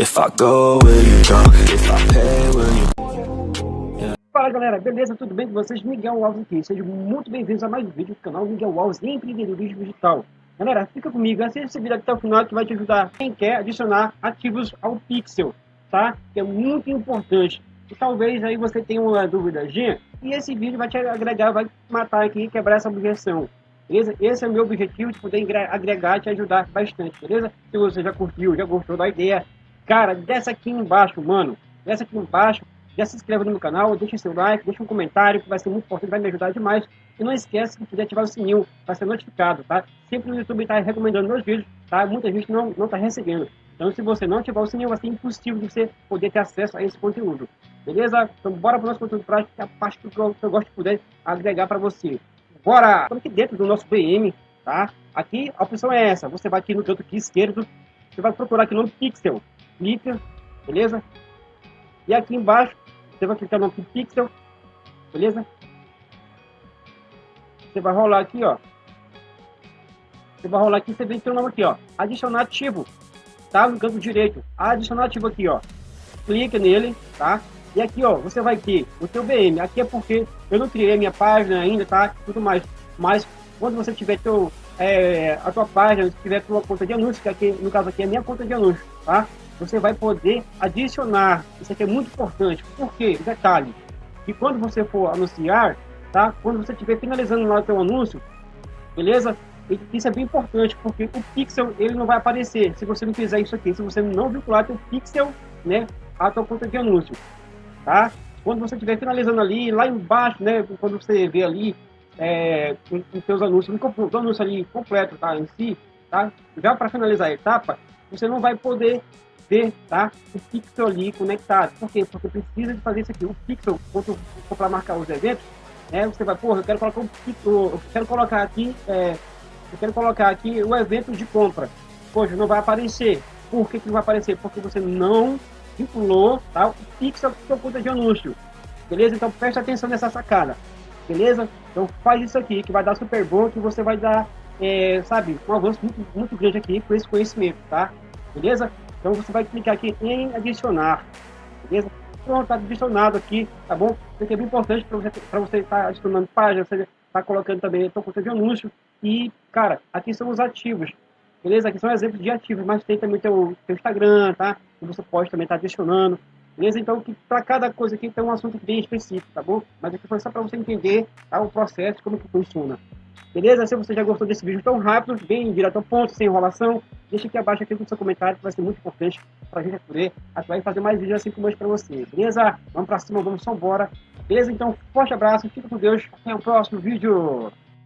If I go, will you? If I pay, will you... Fala galera, beleza? Tudo bem com vocês? Miguel Alves aqui. Sejam muito bem-vindos a mais um vídeo do canal Miguel Alves Empreendedorismo Digital. Galera, fica comigo, assista esse vídeo até o final que vai te ajudar quem quer adicionar ativos ao Pixel, tá? Que é muito importante. E talvez aí você tenha uma dúvidazinha e esse vídeo vai te agregar, vai matar aqui quebrar essa objeção. Beleza? Esse é o meu objetivo de poder agregar e te ajudar bastante, beleza? Se você já curtiu, já gostou da ideia, cara, desce aqui embaixo, mano. Desce aqui embaixo, já se inscreve no meu canal, deixa seu like, deixa um comentário, que vai ser muito importante, vai me ajudar demais. E não esquece de ativar o sininho para ser notificado, tá? Sempre o YouTube está recomendando meus vídeos, tá? Muita gente não está recebendo. Então, se você não ativar o sininho, vai ser impossível de você poder ter acesso a esse conteúdo. Beleza? Então, bora para o nosso conteúdo prático, que é a parte que eu, que eu gosto de poder agregar para você. Bora! Estamos aqui dentro do nosso VM, tá? Aqui, a opção é essa. Você vai aqui no canto aqui esquerdo, você vai procurar aqui no Pixel. Clica, beleza? E aqui embaixo, você vai clicar no Pixel, beleza? Você vai rolar aqui, ó. Você vai rolar aqui, você vem ter nome aqui, ó. Adicionar ativo, tá? No canto direito. Adicionar ativo aqui, ó. Clica nele, tá? E aqui, ó, você vai ter o seu BM. Aqui é porque eu não criei minha página ainda, tá? Tudo mais. Mas quando você tiver teu, é, a tua página, se tiver tua conta de anúncio, que aqui, no caso aqui é minha conta de anúncio, tá? Você vai poder adicionar. Isso aqui é muito importante. Por quê? Detalhe. Que quando você for anunciar, tá? Quando você estiver finalizando lá o teu anúncio, beleza? Isso é bem importante, porque o pixel ele não vai aparecer se você não fizer isso aqui, se você não vincular teu pixel, né, à tua conta de anúncio tá? Quando você estiver finalizando ali, lá embaixo, né, quando você vê ali é, os seus anúncios, o anúncio ali completo, tá, em si, tá? Já para finalizar a etapa, você não vai poder ver, tá, o pixel ali conectado. Por quê? Porque precisa de fazer isso aqui. O pixel, quando for para marcar os eventos, né, você vai, porra, eu quero colocar um pixel, eu quero colocar aqui, é, eu quero colocar aqui o evento de compra. Poxa, não vai aparecer. Por que, que não vai aparecer? Porque você não vinculou tá? o pixel sua conta de anúncio. Beleza? Então preste atenção nessa sacada. Beleza? Então faz isso aqui que vai dar super bom, que você vai dar, é, sabe, um avanço muito, muito grande aqui com esse conhecimento, tá? Beleza? Então você vai clicar aqui em adicionar. Beleza? Pronto, tá adicionado aqui, tá bom? Isso aqui é bem importante para você você estar tá adicionando página, você está colocando também a sua conta de anúncio. E, cara, aqui são os ativos. Beleza? Aqui são exemplos de ativos, mas tem também o teu, teu Instagram, tá? Que você pode também estar tá adicionando. Beleza? Então, para cada coisa aqui tem um assunto bem específico, tá bom? Mas aqui foi só para você entender tá, o processo, como que funciona. Beleza? Se você já gostou desse vídeo tão rápido, bem direto ao ponto, sem enrolação, deixa aqui abaixo aqui no seu comentário, que vai ser muito importante para a gente poder atuar e fazer mais vídeos assim como hoje para você. Beleza? Vamos para cima, vamos só embora. Beleza? Então, forte abraço, fica com Deus, até o próximo vídeo.